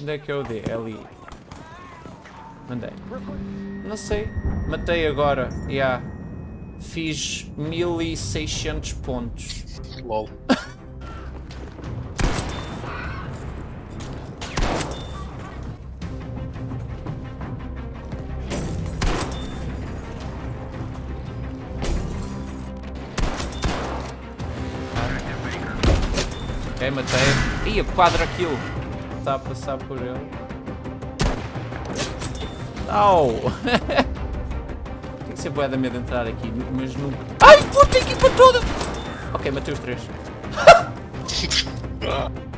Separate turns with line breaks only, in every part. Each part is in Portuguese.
Onde é que é o D? É ali. Mandei. Não sei. Matei agora. Yeah. Fiz 1600 pontos.
LOL.
Matei. Ih, quadra kill. Está a passar por ele. Não! Tem que ser boa da medo de entrar aqui, mas nunca. Ai, puta, equipa toda! Ok, matei os três.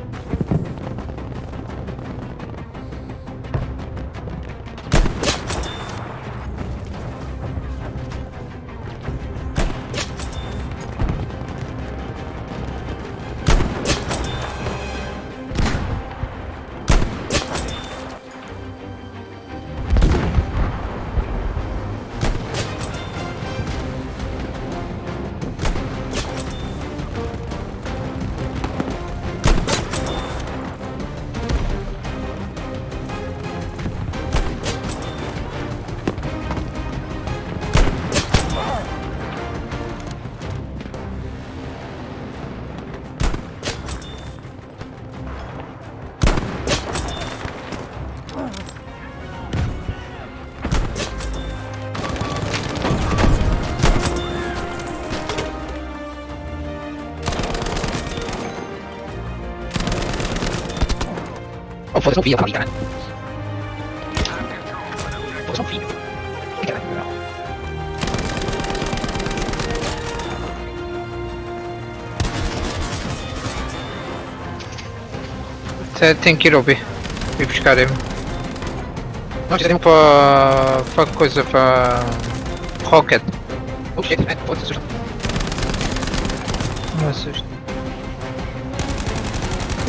foda-se um filho, eu caralho. Foda-se um filho. Que caralho, não.
Tem- que ir ao B. E buscar M. Nós temos para. para coisa para. Rocket.
Oh shit, man, foda-se, assusta.
Não assusta.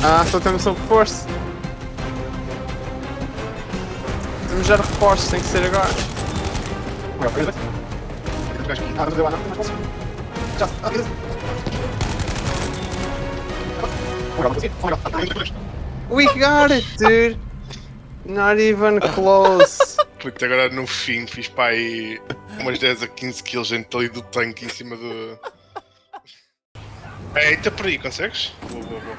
Ah, só temos um reforço. Temos já reforços, tem que ser agora. We got it, dude. Not even close.
Puta, agora no fim fiz para aí umas 10 a 15 kills dentro ali do tanque em cima do. Eita, por aí, consegues? Boa, boa, boa.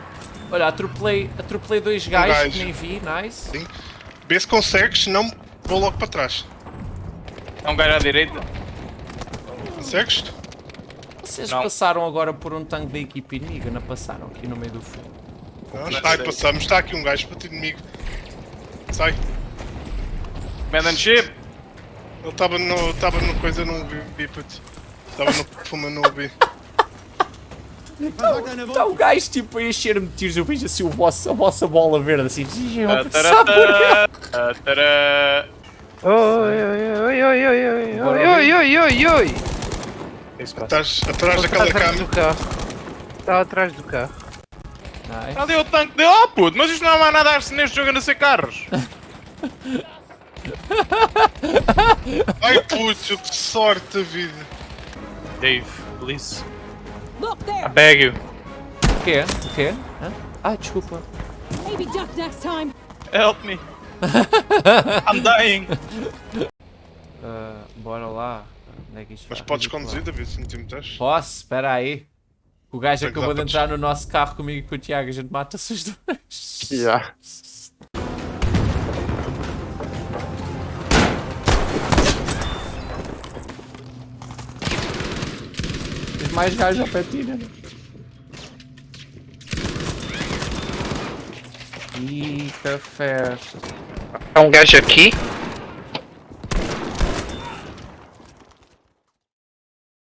Olha, atropelei, atropelei dois gajos
gajo.
que nem vi, nice.
Sim. Vê se consegues, se não vou logo para trás.
É um gajo à direita.
Consegues?
Vocês
Não.
passaram agora por um tanque da equipe inimiga, não passaram aqui no meio do fogo.
Não, está aí, passamos. Está aqui um gajo para ti inimigo. Sai.
Man and ship.
Ele estava no. estava no coisa, não o vi, puto. Estava no fuma, não o vi.
Está o gajo tipo a encher-me de tiros, eu vejo assim o vosso, a vossa bola verde assim.
Ah, tará.
Oi, oi, oi, oi, oi, oi, oi, oi, oi, oi, oi.
Estás atrás daquela
está atrás
cama.
do carro. Está atrás do carro.
Nice.
Ali é o tanque dele. Oh puto, mas isto não há mais nada a neste jogo a não ser carros.
Ai puto, que sorte da vida.
Dave, please. I beg you.
O quê? O quê? Hã? Ah, desculpa.
Maybe duck next time.
Help me. I'm dying.
Ah, bora lá. Onde é que isto
Mas
vai?
podes conduzir, David, se não te metes.
Posso? Espera aí. O gajo
que
acabou de entrar no nosso carro comigo e com o Tiago, a gente mata-se os dois.
Yeah.
mais gás da petina. Eita festa.
Há um gajo aqui?